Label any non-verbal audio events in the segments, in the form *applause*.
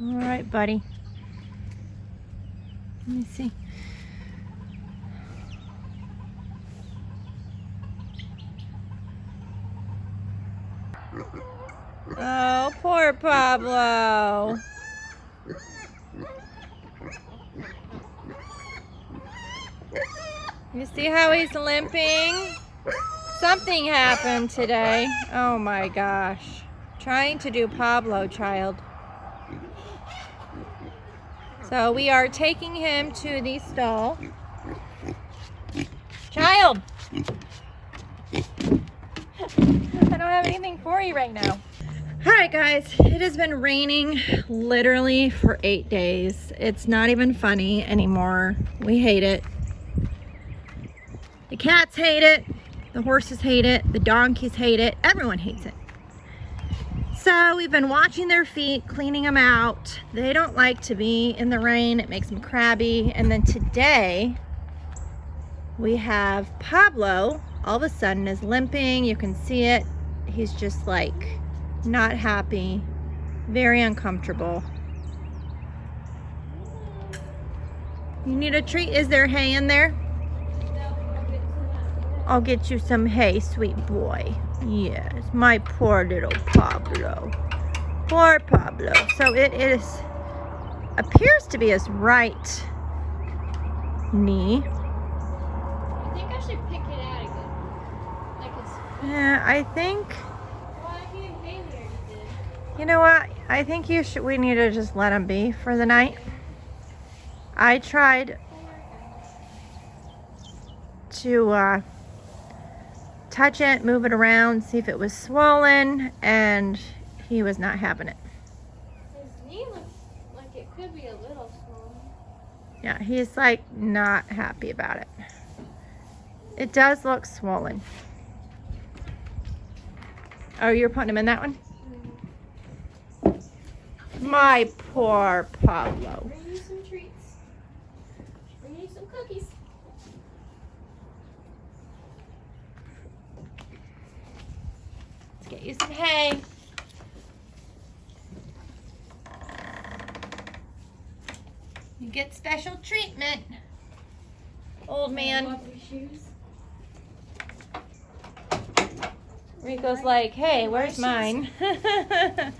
All right, buddy. Let me see. Oh, poor Pablo. You see how he's limping? Something happened today. Oh my gosh. Trying to do Pablo, child. So we are taking him to the stall. Child! I don't have anything for you right now. All right, guys, it has been raining literally for eight days. It's not even funny anymore. We hate it. The cats hate it. The horses hate it. The donkeys hate it. Everyone hates it. So we've been watching their feet, cleaning them out. They don't like to be in the rain. It makes them crabby. And then today we have Pablo all of a sudden is limping. You can see it. He's just like not happy, very uncomfortable. You need a treat? Is there hay in there? I'll get you some hay, sweet boy. Yes, my poor little Pablo. Poor Pablo. So it is, appears to be his right knee. I think I should pick it out again. Like. Yeah, I think, Well, I can't pay me or anything. you know what? I think you should, we need to just let him be for the night. I tried to uh, touch it, move it around, see if it was swollen, and he was not having it. His knee looks like it could be a little swollen. Yeah, he's like not happy about it. It does look swollen. Oh, you're putting him in that one? Mm-hmm. My poor Pablo. Bring you some treats. Bring you some cookies. Let's get you some hay. You get special treatment. Old man. Rico's like, hey, where's mine? *laughs*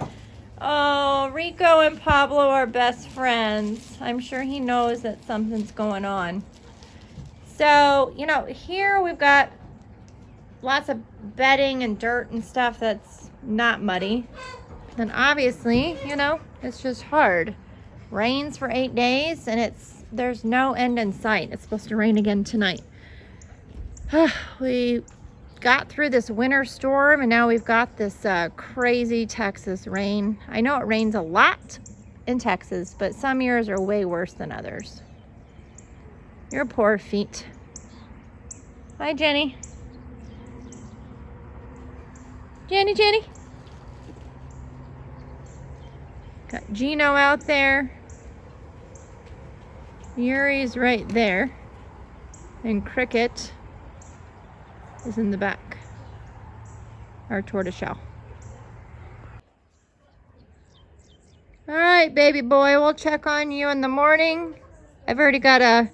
oh, Rico and Pablo are best friends. I'm sure he knows that something's going on. So, you know, here we've got lots of bedding and dirt and stuff that's not muddy. Then obviously, you know, it's just hard. Rains for eight days and it's there's no end in sight. It's supposed to rain again tonight. *sighs* we got through this winter storm and now we've got this uh, crazy Texas rain. I know it rains a lot in Texas, but some years are way worse than others. Your poor feet. Hi, Jenny. Jenny, Jenny. Got Gino out there. Yuri's right there. And Cricket is in the back. Our tortoiseshell. All right, baby boy, we'll check on you in the morning. I've already got a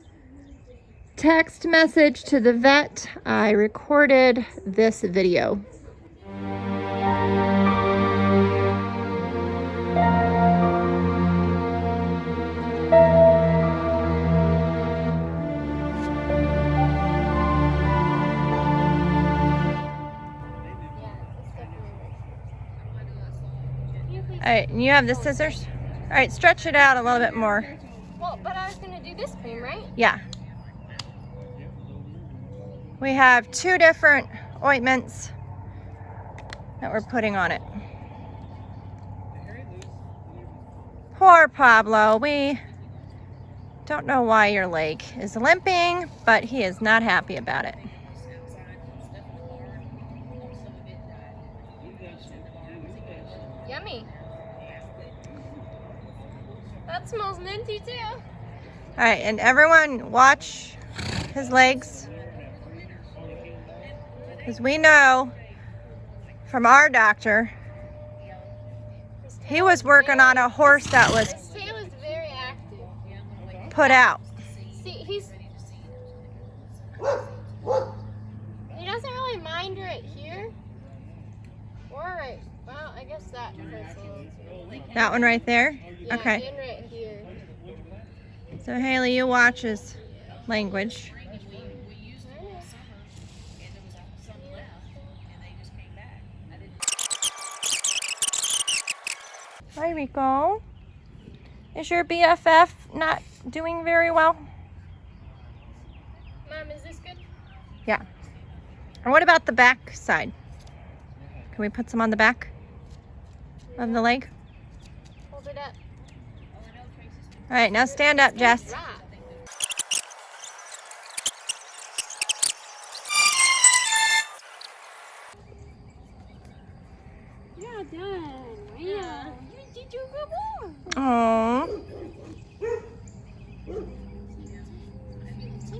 text message to the vet. I recorded this video. You have the scissors? All right, stretch it out a little bit more. Well, but I was gonna do this cream, right? Yeah. We have two different ointments that we're putting on it. Poor Pablo. We don't know why your leg is limping, but he is not happy about it. That smells minty too. All right, and everyone watch his legs. Because we know from our doctor He was working on a horse that was His tail is very active. put out. See, he's. He doesn't really mind right here. Or right. Well, I guess that hurts a. That one right there? Yeah, Okay. And right here. So Haley, you watch his language. Hi, Rico. Is your BFF not doing very well? Mom, is this good? Yeah. And what about the back side? Can we put some on the back of the leg? Hold it up. All right, now stand up, Jess. Yeah, done. Yeah. You did your good work. Oh,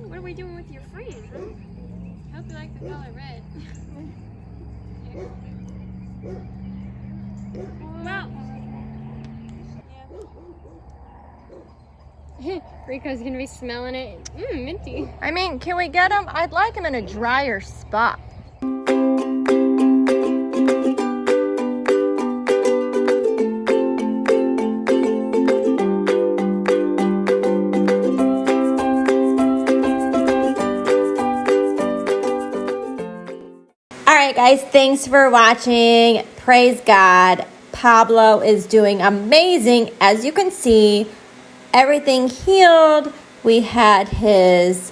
What are we doing with your friend, huh? Hope you like the color red. *laughs* Rico's gonna be smelling it. Mmm, minty. I mean, can we get him? I'd like him in a drier spot. All right, guys, thanks for watching. Praise God. Pablo is doing amazing. As you can see, everything healed. We had his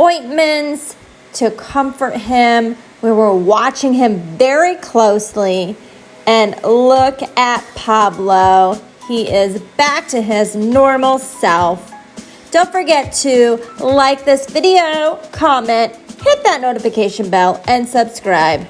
ointments to comfort him. We were watching him very closely. And look at Pablo. He is back to his normal self. Don't forget to like this video, comment, hit that notification bell, and subscribe.